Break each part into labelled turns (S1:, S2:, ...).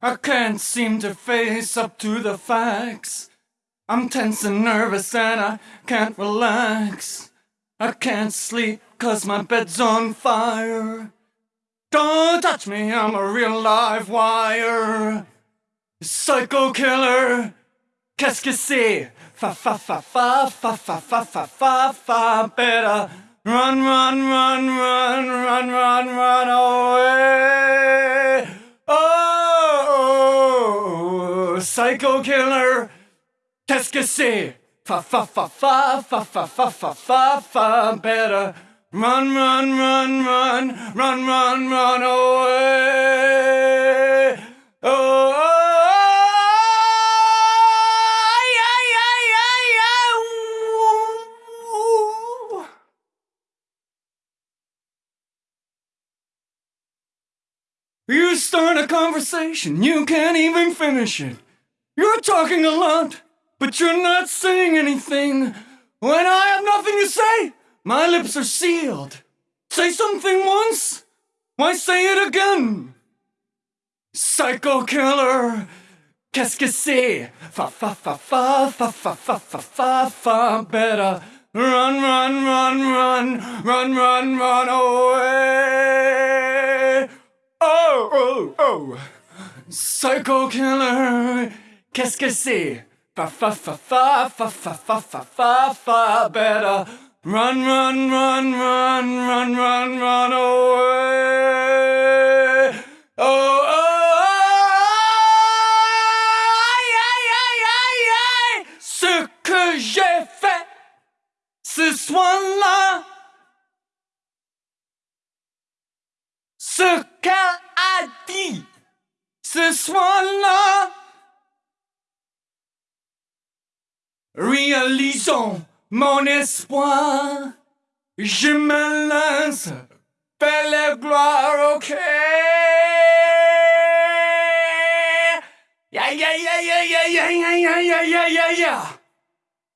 S1: I can't seem to face up to the facts. I'm tense and nervous and I can't relax. I can't sleep cause my bed's on fire. Don't touch me, I'm a real live wire. Psycho killer, qu'est-ce que c'est? Fa fa fa fa fa fa fa fa fa fa better run run run run run run run away. Oh, psycho killer, qu'est-ce que c'est? Fa fa fa fa fa fa fa fa fa fa better run run run run run run run away. Oh. oh, oh. ay, ooh. You start a conversation, you can't even finish it. You're talking a lot, but you're not saying anything. When I have nothing to say, my lips are sealed. Say something once, why say it again? Psycho killer, qu'est-ce que c'est? Fa fa fa fa fa fa fa fa fa fa better run run run run run run run away. Oh oh oh, psycho killer, qu'est-ce que c'est? Fa fa fa fa fa fa fa fa fa fa better run run run run run run run away. Oh, oh, aïe, aïe, aïe, aïe, aïe, ce que j'ai fait ce soir-là, ce qu'elle a dit ce soir-là, réalisons mon espoir, je me lance, belle gloire, ok. Yeah.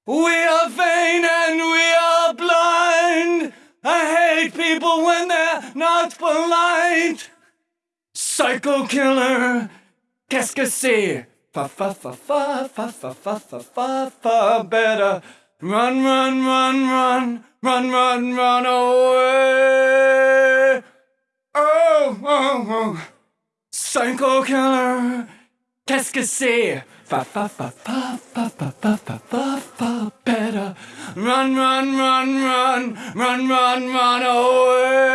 S1: We are vain and we are blind. I hate people when they're not polite. Psycho killer, qu'est-ce? Fa fa fa fa fa fa fa fa fa fa better run run run run run run run away. Oh oh oh, psycho killer, qu'est-ce que c'est? Fa fa fa fa fa fa fa fa fa fa better run run run run run run run away.